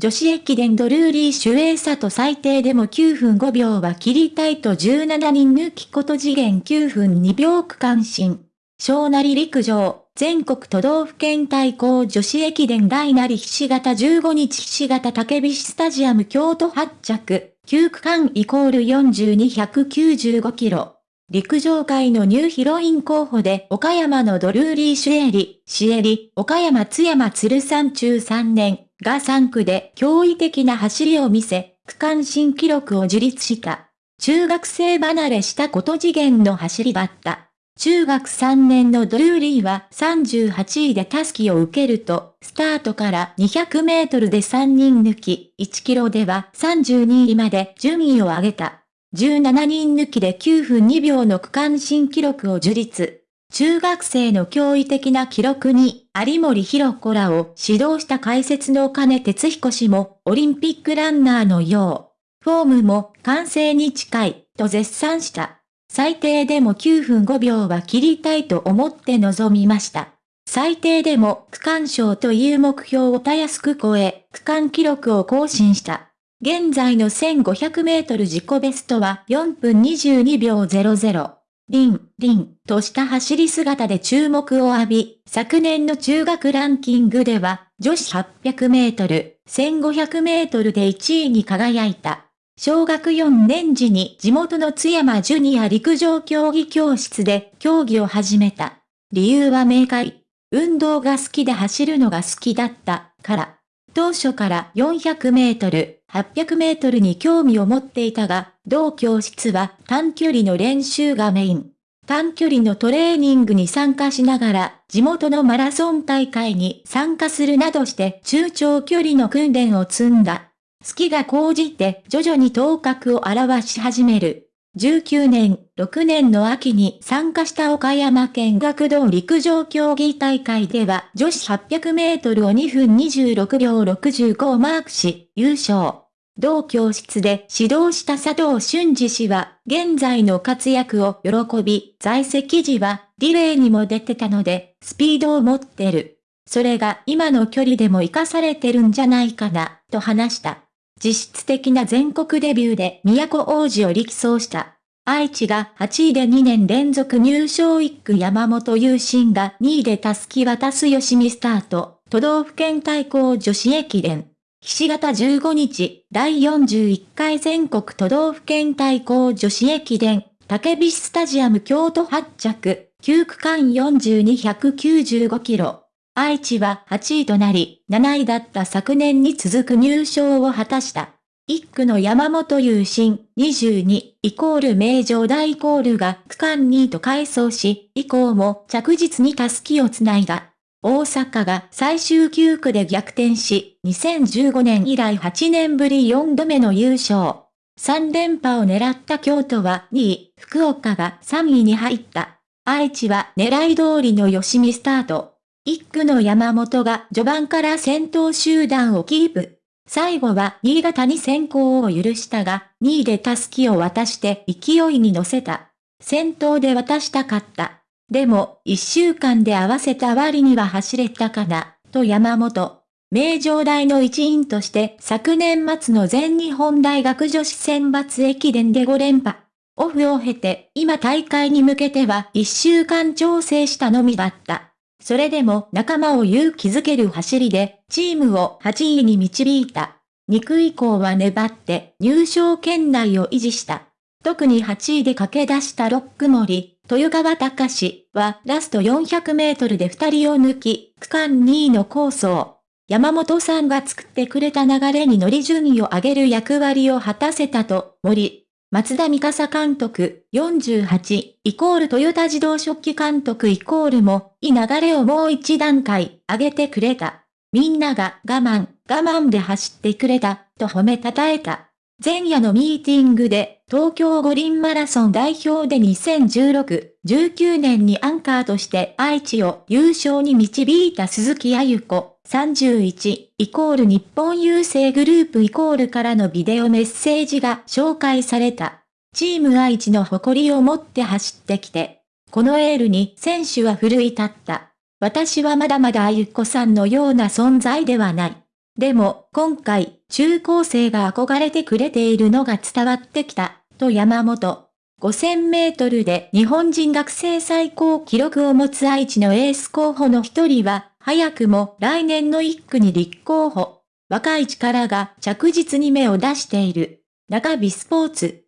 女子駅伝ドルーリーシュエーサと最低でも9分5秒は切りたいと17人抜きこと次元9分2秒区間新。小なり陸上、全国都道府県対抗女子駅伝大なりひし形15日ひし形竹菱スタジアム京都発着、9区間イコール42195キロ。陸上界のニューヒロイン候補で岡山のドルーリーシュエリ、シエリ、岡山津山鶴山中3年が3区で驚異的な走りを見せ、区間新記録を樹立した。中学生離れしたこと次元の走りだった。中学3年のドルーリーは38位でタスキを受けると、スタートから200メートルで3人抜き、1キロでは32位まで順位を上げた。17人抜きで9分2秒の区間新記録を樹立。中学生の驚異的な記録に、有森弘子らを指導した解説の金哲彦氏も、オリンピックランナーのよう、フォームも完成に近い、と絶賛した。最低でも9分5秒は切りたいと思って臨みました。最低でも区間賞という目標をたやすく超え、区間記録を更新した。現在の1500メートル自己ベストは4分22秒00。リン、リンとした走り姿で注目を浴び、昨年の中学ランキングでは女子800メートル、1500メートルで1位に輝いた。小学4年時に地元の津山ジュニア陸上競技教室で競技を始めた。理由は明快。運動が好きで走るのが好きだったから。当初から400メートル、800メートルに興味を持っていたが、同教室は短距離の練習がメイン。短距離のトレーニングに参加しながら、地元のマラソン大会に参加するなどして中長距離の訓練を積んだ。好きが高じて徐々に頭角を現し始める。19年、6年の秋に参加した岡山県学童陸上競技大会では女子800メートルを2分26秒65をマークし、優勝。同教室で指導した佐藤俊二氏は、現在の活躍を喜び、在籍時は、リレーにも出てたので、スピードを持ってる。それが今の距離でも活かされてるんじゃないかな、と話した。実質的な全国デビューで都王子を力走した。愛知が8位で2年連続入賞1区山本優心が2位でたすき渡す吉見スタート、都道府県対抗女子駅伝。岸形15日、第41回全国都道府県対抗女子駅伝、竹菱スタジアム京都発着、9区間4295キロ。愛知は8位となり、7位だった昨年に続く入賞を果たした。1区の山本優心22イコール名城大イコールが区間2位と回走し、以降も着実にタスキをつないだ。大阪が最終9区で逆転し、2015年以来8年ぶり4度目の優勝。3連覇を狙った京都は2位、福岡が3位に入った。愛知は狙い通りの吉見スタート。一区の山本が序盤から先頭集団をキープ。最後は新潟に先行を許したが、2位でタスキを渡して勢いに乗せた。先頭で渡したかった。でも、一週間で合わせた割には走れたかな、と山本。名城大の一員として昨年末の全日本大学女子選抜駅伝で5連覇。オフを経て、今大会に向けては一週間調整したのみだった。それでも仲間を勇気づける走りで、チームを8位に導いた。2区以降は粘って入賞圏内を維持した。特に8位で駆け出したロック森、豊川隆はラスト400メートルで2人を抜き、区間2位のコースを、山本さんが作ってくれた流れに乗り順位を上げる役割を果たせたと、森、松田美笠監督48イコールトヨタ自動食器監督イコールも、いい流れをもう一段階上げてくれた。みんなが我慢、我慢で走ってくれた、と褒めたたえた。前夜のミーティングで、東京五輪マラソン代表で2016、19年にアンカーとして愛知を優勝に導いた鈴木あゆ子、31イコール日本郵政グループイコールからのビデオメッセージが紹介された。チーム愛知の誇りを持って走ってきて。このエールに選手は奮い立った。私はまだまだあゆこさんのような存在ではない。でも、今回、中高生が憧れてくれているのが伝わってきた、と山本。5000メートルで日本人学生最高記録を持つ愛知のエース候補の一人は、早くも来年の一区に立候補。若い力が着実に目を出している。中日スポーツ。